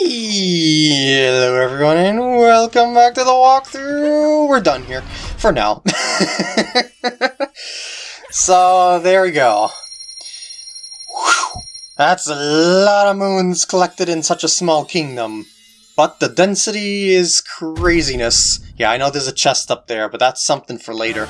Hello everyone and welcome back to the walkthrough! We're done here, for now. so, there we go. Whew. That's a lot of moons collected in such a small kingdom. But the density is craziness. Yeah, I know there's a chest up there, but that's something for later.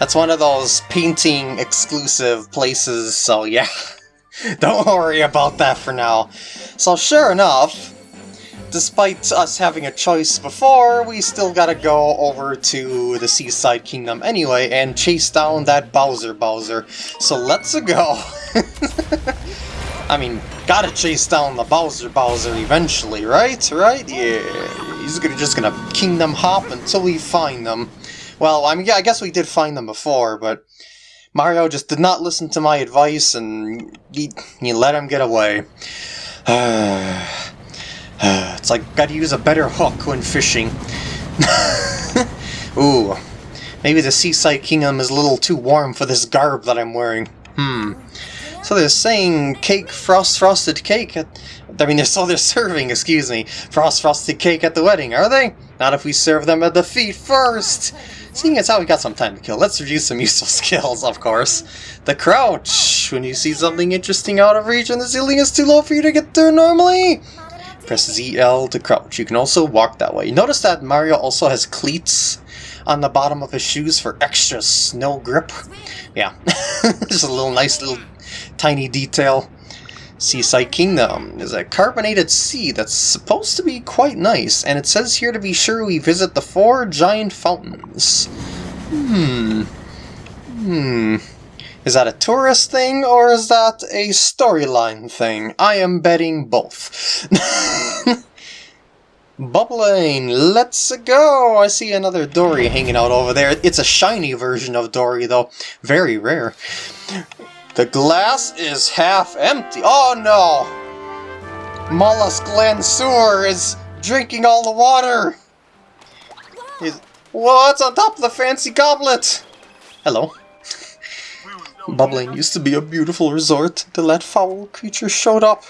That's one of those painting exclusive places, so yeah. Don't worry about that for now. So sure enough, despite us having a choice before, we still gotta go over to the Seaside Kingdom anyway and chase down that Bowser Bowser. So let's go! I mean, gotta chase down the Bowser Bowser eventually, right? Right? Yeah, he's gonna, just gonna Kingdom Hop until we find them. Well, I mean, yeah, I guess we did find them before, but Mario just did not listen to my advice and he, let him get away. it's like, gotta use a better hook when fishing. Ooh, maybe the Seaside Kingdom is a little too warm for this garb that I'm wearing. Hmm. So they're saying cake, frost frosted cake at, I mean, they're, still they're serving, excuse me, frost frosted cake at the wedding, are they? Not if we serve them at the feet first! Seeing as how we got some time to kill, let's review some useful skills, of course. The crouch! When you see something interesting out of reach and the ceiling is too low for you to get there normally, press ZL to crouch. You can also walk that way. Notice that Mario also has cleats on the bottom of his shoes for extra snow grip. Yeah, just a little nice little tiny detail. Seaside Kingdom is a carbonated sea that's supposed to be quite nice, and it says here to be sure we visit the four giant fountains. Hmm. Hmm. Is that a tourist thing, or is that a storyline thing? I am betting both. Bubblaine, let's go! I see another Dorrie hanging out over there. It's a shiny version of Dorrie, though. Very rare. The glass is half empty. Oh no! Mollusk Lancer is drinking all the water! He's, what's on top of the fancy goblet? Hello. Bubblaine used to be a beautiful resort until that foul creature showed up.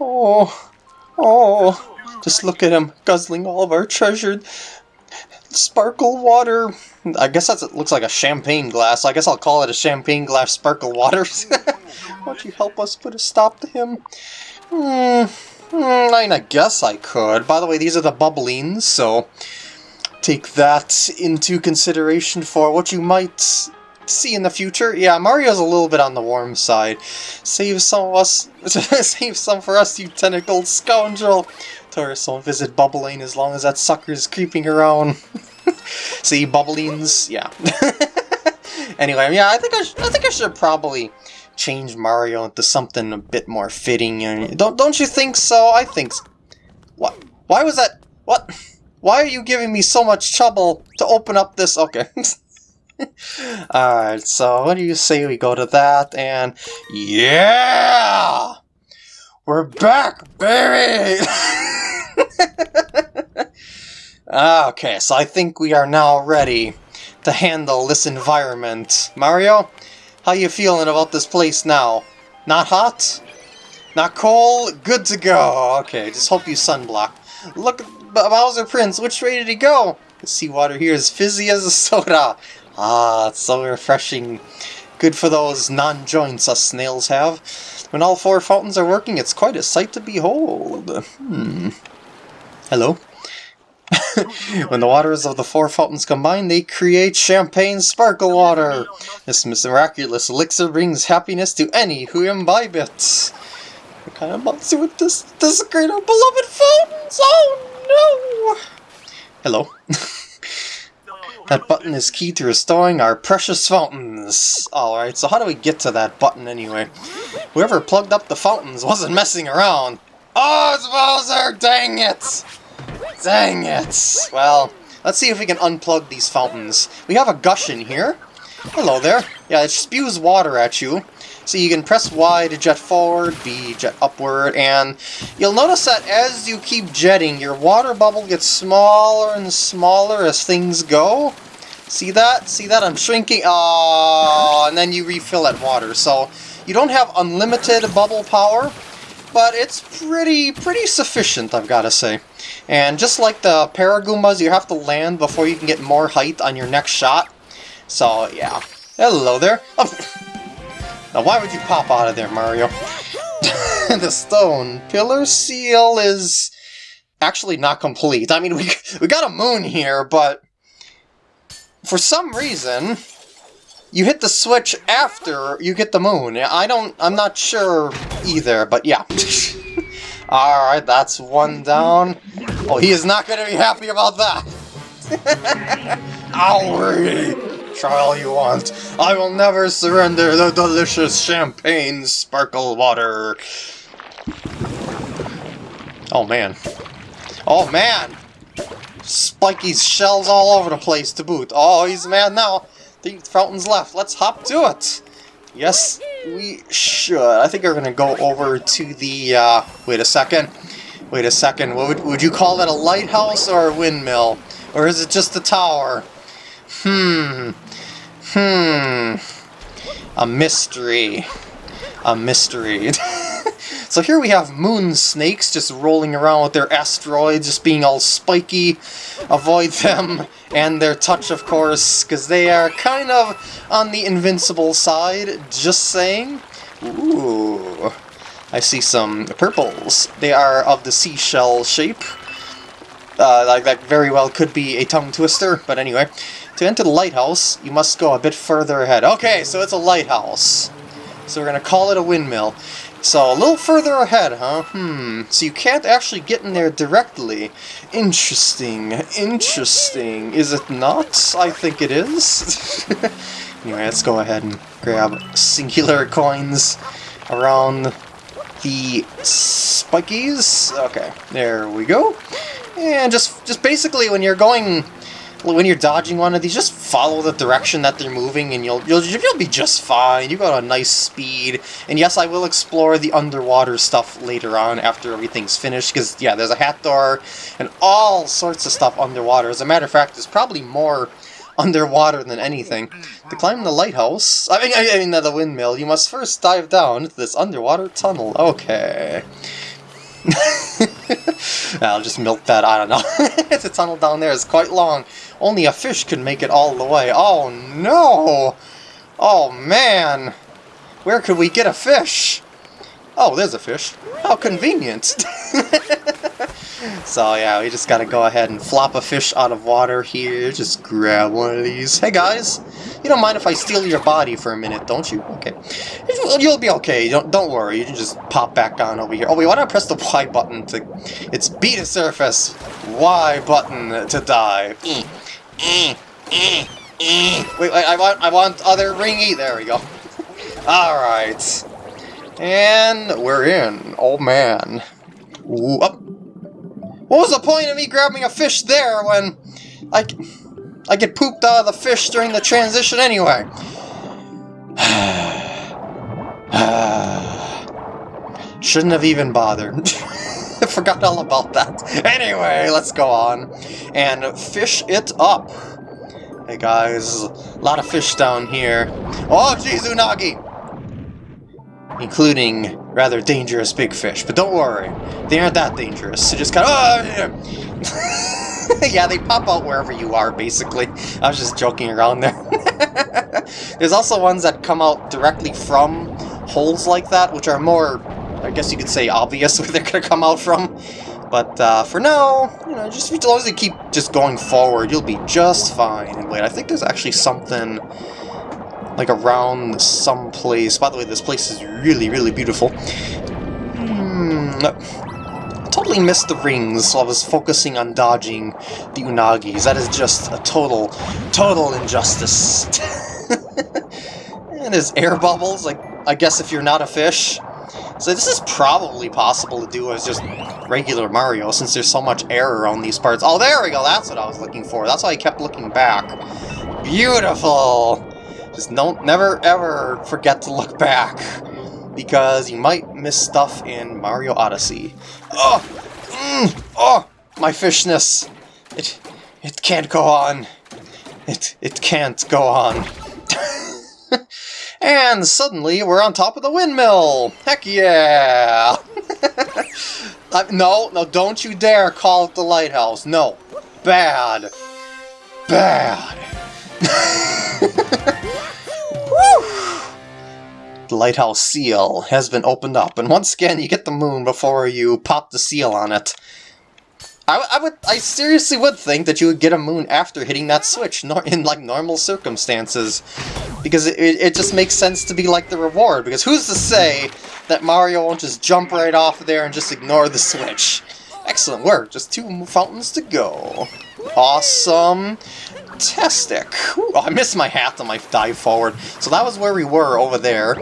Oh, oh, just look at him, guzzling all of our treasured sparkle water. I guess that looks like a champagne glass. I guess I'll call it a champagne glass sparkle water. Won't you help us put a stop to him? Hmm, hmm, I mean, I guess I could. By the way, these are the bubblings, so take that into consideration for what you might see in the future. Yeah, Mario's a little bit on the warm side. Save some of us, save some for us, you tentacled scoundrel. Tourists won't visit Bubblaine as long as that sucker's creeping around. See, Bubblings, yeah. anyway, yeah, I think I, I think I should probably change Mario into something a bit more fitting. Don't don't you think so? I think. What? Why was that? What? Why are you giving me so much trouble to open up this? Okay. Alright, so what do you say we go to that and... Yeah! We're back, baby! Okay, so I think we are now ready to handle this environment. Mario, how you feeling about this place now? Not hot? Not cold? Good to go. Okay, just hope you sunblock. Look, Bowser Prince, which way did he go? The seawater here is fizzy as a soda. Ah, it's so refreshing. Good for those non-joints us snails have. When all four fountains are working, it's quite a sight to behold. Hmm. Hello? when the waters of the four fountains combine, they create champagne sparkle water. This miraculous elixir brings happiness to any who imbibe it. What kind of monster with this desecrate our beloved fountains? Oh no! Hello. that button is key to restoring our precious fountains. Alright, so how do we get to that button anyway? Whoever plugged up the fountains wasn't messing around. Oh, it's Bowser! Dang it! Dang it! Well, let's see if we can unplug these fountains. We have a gush in here. Hello there. Yeah, it spews water at you. So you can press Y to jet forward, B jet upward, and you'll notice that as you keep jetting, your water bubble gets smaller and smaller as things go. See that? See that? I'm shrinking. Oh, and then you refill that water. So you don't have unlimited bubble power, but it's pretty, pretty sufficient, I've got to say. And just like the Paragoombas, you have to land before you can get more height on your next shot. So, yeah. Hello there. Oh. Now, why would you pop out of there, Mario? the stone pillar seal is actually not complete. I mean, we, we got a moon here, but for some reason, you hit the switch after you get the moon. I don't, I'm not sure either, but yeah. Alright, that's one down. Oh, he is not going to be happy about that. Owie! Try all you want. I will never surrender the delicious champagne sparkle water. Oh man. Oh man! Spiky's shells all over the place to boot. Oh, he's mad now. The fountain's left. Let's hop to it. Yes, we should. I think we're going to go over to the... Uh, wait a second. Wait a second. What would, would you call that a lighthouse or a windmill? Or is it just a tower? Hmm. Hmm. A mystery. A mystery. so here we have moon snakes just rolling around with their asteroids, just being all spiky. Avoid them and their touch, of course, because they are kind of on the invincible side, just saying. Ooh, I see some purples. They are of the seashell shape. Uh, like that very well could be a tongue twister, but anyway. To enter the lighthouse, you must go a bit further ahead. Okay, so it's a lighthouse. So we're going to call it a windmill. So, a little further ahead, huh? Hmm. So you can't actually get in there directly. Interesting. Interesting. Is it not? I think it is. anyway, let's go ahead and grab singular coins around the spikies. Okay, there we go. And just, just basically when you're going when you're dodging one of these, just follow the direction that they're moving and you'll, you'll, you'll be just fine. You got a nice speed. And yes, I will explore the underwater stuff later on after everything's finished, because, yeah, there's a hat door and all sorts of stuff underwater. As a matter of fact, there's probably more underwater than anything. To climb the lighthouse, I mean, I mean the windmill, you must first dive down into this underwater tunnel. Okay. I'll just milk that, I don't know. the tunnel down there is quite long. Only a fish can make it all the way. Oh no! Oh man! Where could we get a fish? Oh, there's a fish. How convenient! so yeah, we just gotta go ahead and flop a fish out of water here. Just grab one of these. Hey guys! You don't mind if I steal your body for a minute, don't you? Okay. You'll be okay. Don't don't worry. You can just pop back down over here. Oh wait, why I press the Y button to... It's B to surface. Y button to die. Mm, mm, mm, wait, wait, I want I want other ringy. There we go. Alright. And we're in. Oh man. Ooh, up. What was the point of me grabbing a fish there when I... I get pooped out of the fish during the transition anyway. Shouldn't have even bothered. Forgot all about that. Anyway, let's go on and fish it up. Hey guys, a lot of fish down here. Oh, geez, Unagi! Including rather dangerous big fish, but don't worry, they aren't that dangerous. So just kind of... Oh, yeah, they pop out wherever you are, basically. I was just joking around there. There's also ones that come out directly from holes like that, which are more, I guess you could say, obvious where they're going to come out from. But uh, for now, you know, just as long as you keep just going forward, you'll be just fine. And wait, I think there's actually something like around some place. By the way, this place is really, really beautiful. Hmm, totally missed the rings I was focusing on dodging the Unagis. That is just a total, total injustice. and there's air bubbles, like, I guess if you're not a fish. So this is probably possible to do as just regular Mario, since there's so much air around these parts. Oh, there we go, that's what I was looking for. That's why I kept looking back. Beautiful! Just don't, never ever forget to look back because you might miss stuff in Mario Odyssey. Oh! Mm, oh! My fishness! It, it can't go on. It, it can't go on. and suddenly we're on top of the windmill! Heck yeah! uh, no, no, don't you dare call it the lighthouse. No. Bad. Bad. lighthouse seal has been opened up, and once again you get the moon before you pop the seal on it. I, I would, I seriously would think that you would get a moon after hitting that switch, nor in like normal circumstances, because it, it just makes sense to be like the reward. Because who's to say that Mario won't just jump right off there and just ignore the switch? Excellent work, just two fountains to go. Awesome. Fantastic. I missed my hat on my dive forward. So that was where we were over there.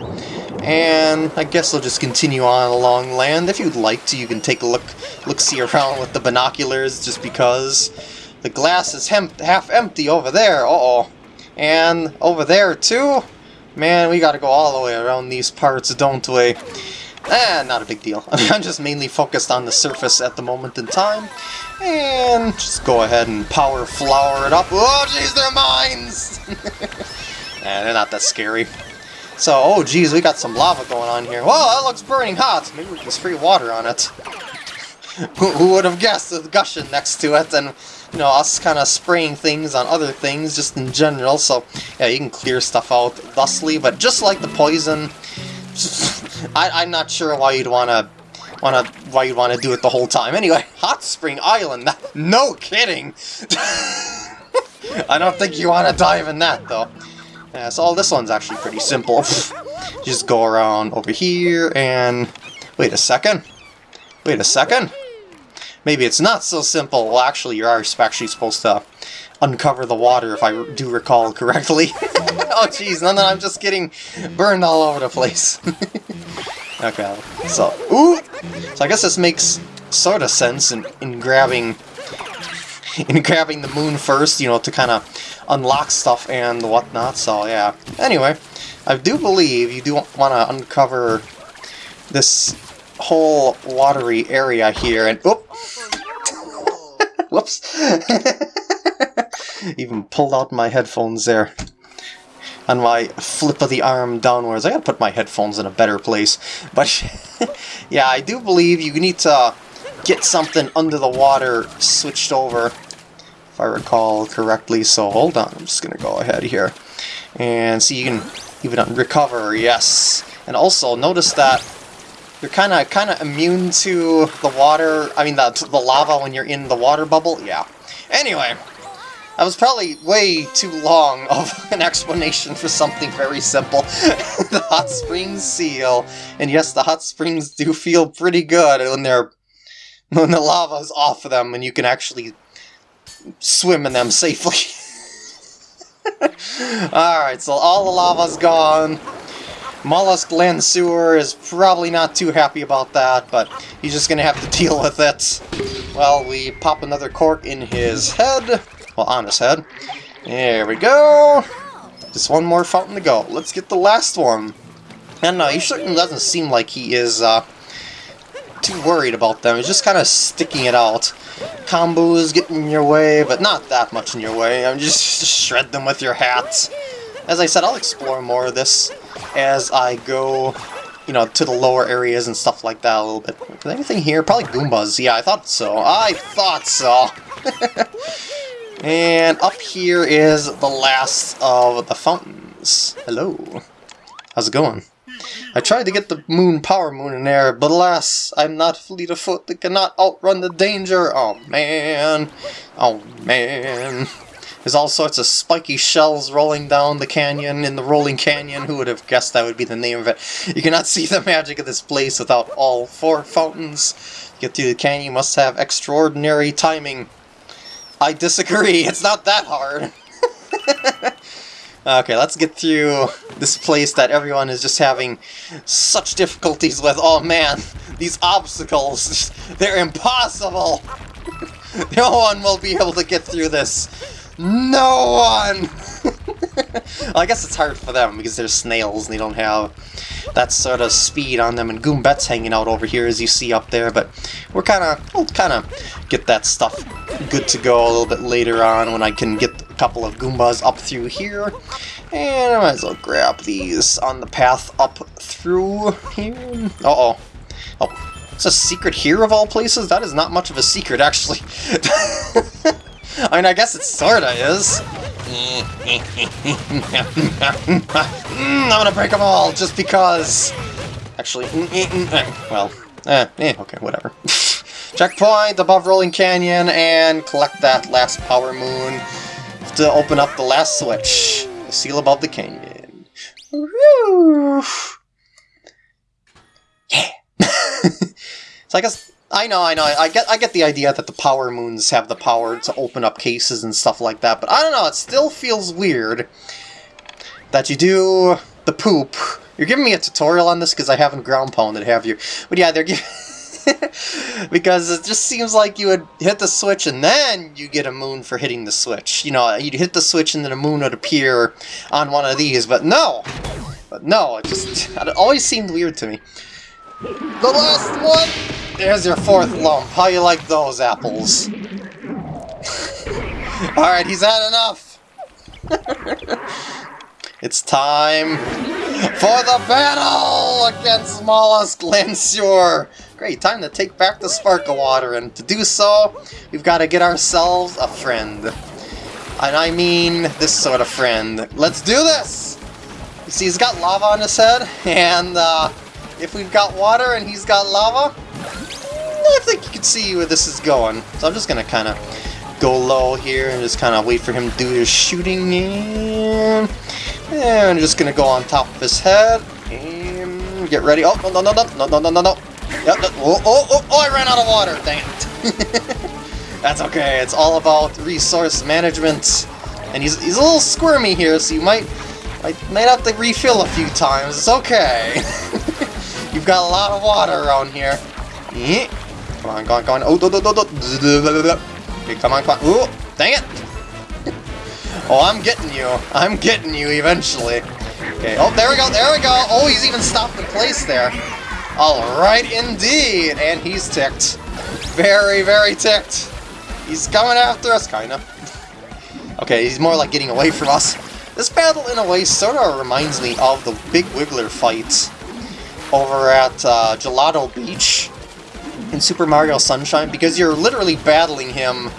And I guess I'll just continue on along land. If you'd like to, you can take a look, look-see around with the binoculars, just because the glass is half empty over there. Uh-oh. And over there, too? Man, we gotta go all the way around these parts, don't we? Eh, not a big deal. I'm just mainly focused on the surface at the moment in time. And just go ahead and power flower it up. Oh, jeez, they're mines! eh, they're not that scary. So, oh jeez, we got some lava going on here. Whoa, that looks burning hot! Maybe we can spray water on it. who, who would have guessed with gushing next to it, and, you know, us kind of spraying things on other things, just in general, so, yeah, you can clear stuff out thusly, but just like the poison, I, I, am not sure why you'd want to why you'd want to do it the whole time. Anyway, Hot Spring Island. No kidding. I don't think you want to dive in that though. Yeah, so all this one's actually pretty simple. Just go around over here and wait a second. Wait a second. Maybe it's not so simple. Well, actually, you're actually supposed to uncover the water, if I do recall correctly. oh, jeez, no, no, I'm just getting burned all over the place. Okay, so, ooh! So I guess this makes sort of sense in, in grabbing in grabbing the moon first, you know, to kind of unlock stuff and whatnot, so yeah. Anyway, I do believe you do want to uncover this whole watery area here, and... Oh! Whoops! Even pulled out my headphones there. On my flip of the arm downwards. I gotta put my headphones in a better place. But, yeah, I do believe you need to get something under the water switched over, if I recall correctly. So, hold on, I'm just gonna go ahead here. And see, you can even recover, yes. And also, notice that you're kind of kind of immune to the water, I mean the, the lava when you're in the water bubble, yeah. Anyway, that was probably way too long of an explanation for something very simple. the hot springs seal. And yes, the hot springs do feel pretty good when they're when the lava's off of them and you can actually swim in them safely. Alright, so all the lava's gone. Mollusque-Lanceur is probably not too happy about that, but he's just gonna have to deal with it. Well, we pop another cork in his head. Well, on his head. There we go! Just one more fountain to go. Let's get the last one. And uh, he certainly doesn't seem like he is uh, too worried about them. He's just kind of sticking it out. Combos getting in your way, but not that much in your way. I'm just, just shred them with your hat. As I said, I'll explore more of this as I go, you know, to the lower areas and stuff like that a little bit. Anything here? Probably Goombas. Yeah, I thought so. I thought so. And up here is the last of the fountains. Hello. How's it going? I tried to get the moon power moon in there, but alas, I'm not fleet of foot that cannot outrun the danger. Oh man. Oh man. There's all sorts of spiky shells rolling down the canyon in the rolling canyon. Who would have guessed that would be the name of it? You cannot see the magic of this place without all four fountains. To get through the canyon, you must have extraordinary timing. I disagree, it's not that hard. okay, let's get through this place that everyone is just having such difficulties with. Oh man, these obstacles, they're impossible! no one will be able to get through this. No one! Well, I guess it's hard for them because they're snails and they don't have that sort of speed on them. And Goombette's hanging out over here as you see up there, but we're kind of, we'll kind of get that stuff good to go a little bit later on when I can get a couple of Goombas up through here. And I might as well grab these on the path up through here. Uh-oh. Oh, It's a secret here of all places? That is not much of a secret, actually. I mean, I guess it sorta is. Mm, I'm gonna break them all, just because... Actually, mm, mm, eh, well, eh, eh okay, whatever. Checkpoint above Rolling Canyon, and collect that last Power Moon to open up the last switch. The seal above the canyon. Woo! Yeah! so I guess I know, I know. I get, I get the idea that the power moons have the power to open up cases and stuff like that, but I don't know. It still feels weird that you do the poop. You're giving me a tutorial on this because I haven't ground pounded, have you? But yeah, they're giving. because it just seems like you would hit the switch and then you get a moon for hitting the switch. You know, you'd hit the switch and then a moon would appear on one of these, but no! But no, it just it always seemed weird to me. The last one! There's your fourth lump. How you like those apples? Alright, he's had enough! it's time for the battle against Mollusque-Lanceur! Great, time to take back the Sparkle Water, and to do so, we've got to get ourselves a friend. And I mean this sort of friend. Let's do this! You see, he's got lava on his head, and uh, if we've got water and he's got lava, I think you can see where this is going. So I'm just going to kind of go low here and just kind of wait for him to do his shooting. And I'm just going to go on top of his head and get ready. Oh, no, no, no, no, no, no, no, no. Yep, no. Oh, oh, oh, oh, I ran out of water. Dang it. That's okay. It's all about resource management. And he's, he's a little squirmy here, so you might, might, might have to refill a few times. It's okay. You've got a lot of water around here. Come on, come on, come on. Oh, do, do, do, do. Come on, come on. Ooh, dang it. oh, I'm getting you. I'm getting you eventually. Okay, oh, there we go, there we go. Oh, he's even stopped in place there. Alright, indeed. And he's ticked. Very, very ticked. He's coming after us, kinda. okay, he's more like getting away from us. This battle, in a way, sort of reminds me of the Big Wiggler fight over at uh, Gelato Beach in Super Mario Sunshine because you're literally battling him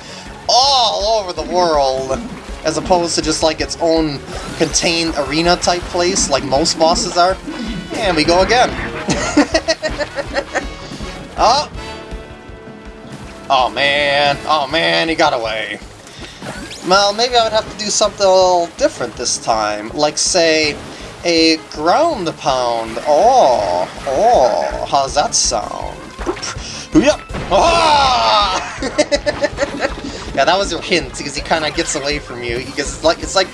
all over the world as opposed to just like its own contained arena type place like most bosses are. And we go again. oh! Oh man, oh man, he got away. Well, maybe I would have to do something a little different this time. Like, say, a ground pound. Oh, oh, how's that sound? Yep. Oh! yeah, that was your hint because he kind of gets away from you because it's like it's like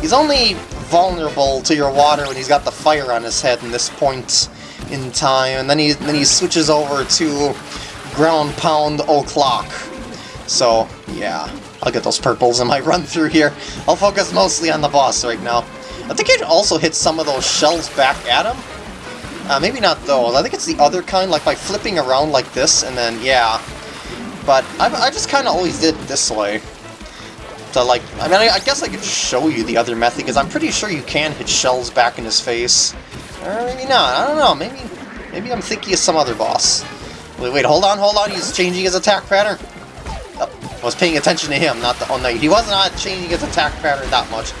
he's only vulnerable to your water when he's got the fire on his head in this point in time, and then he then he switches over to ground pound o'clock. So yeah, I'll get those purples in my run through here. I'll focus mostly on the boss right now. I think it also hits some of those shells back at him. Uh, maybe not those. I think it's the other kind, like by flipping around like this, and then, yeah. But I, I just kind of always did this way. So, like, I mean, I, I, guess I could show you the other method, because I'm pretty sure you can hit shells back in his face. Or maybe not. I don't know. Maybe maybe I'm thinking of some other boss. Wait, wait, hold on, hold on. He's changing his attack pattern. I was paying attention to him, not the... Oh, no, he was not changing his attack pattern that much.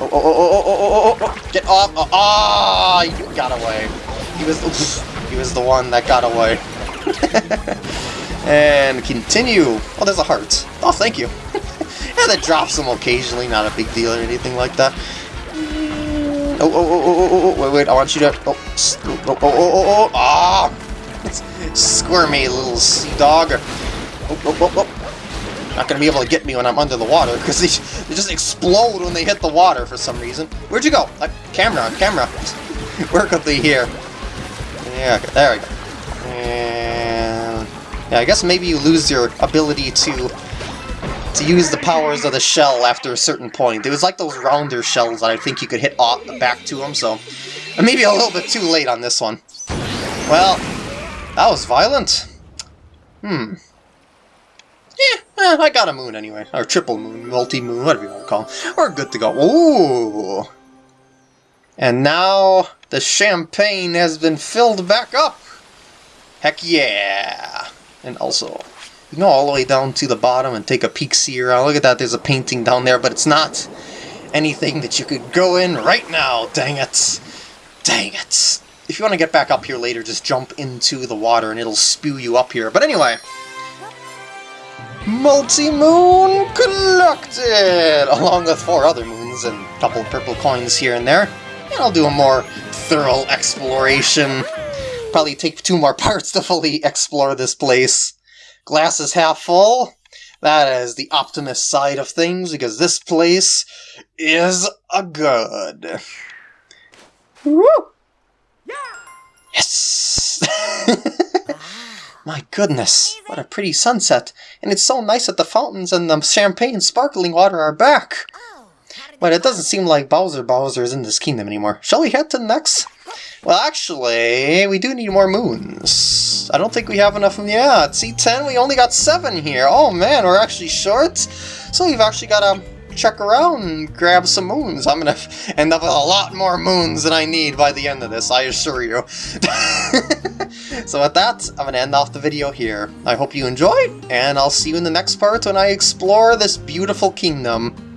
oh, oh, oh, oh, oh, oh, oh, Get off! Oh, oh, you got away. He was... he was the one that got away. and continue. Oh, there's a heart. Oh, thank you. yeah, that drops them occasionally, not a big deal or anything like that. Oh, oh, oh, oh, oh, oh, wait, wait, I want you to... Oh, oh, oh, oh, oh, oh, ah! Squirmy little sea dog. Oh, oh, oh, oh. Not gonna be able to get me when I'm under the water, because they, they just explode when they hit the water for some reason. Where'd you go? Uh, camera, camera. Where could they here? Yeah, okay, there we go. And... Yeah, I guess maybe you lose your ability to to use the powers of the shell after a certain point. It was like those rounder shells that I think you could hit off back to them, so... Maybe a little bit too late on this one. Well, that was violent. Hmm. Eh, I got a moon anyway. Or triple moon, multi-moon, whatever you want to call them. We're good to go. Ooh! And now the champagne has been filled back up. Heck yeah! And also, you can go all the way down to the bottom and take a peek see around. Look at that, there's a painting down there, but it's not anything that you could go in right now. Dang it. Dang it. If you want to get back up here later, just jump into the water and it'll spew you up here. But anyway, Multi-moon collected! Along with four other moons and a couple purple coins here and there. And I'll do a more thorough exploration. Probably take two more parts to fully explore this place. Glass is half full. That is the optimist side of things, because this place is a good. Woo! Yes! My goodness, what a pretty sunset. And it's so nice that the fountains and the champagne sparkling water are back. But it doesn't seem like Bowser Bowser is in this kingdom anymore. Shall we head to the next? Well, actually, we do need more moons. I don't think we have enough. Yeah, at C10, we only got seven here. Oh man, we're actually short. So we've actually got to check around and grab some moons. I'm gonna end up with a lot more moons than I need by the end of this, I assure you. so with that, I'm gonna end off the video here. I hope you enjoyed, and I'll see you in the next part when I explore this beautiful kingdom.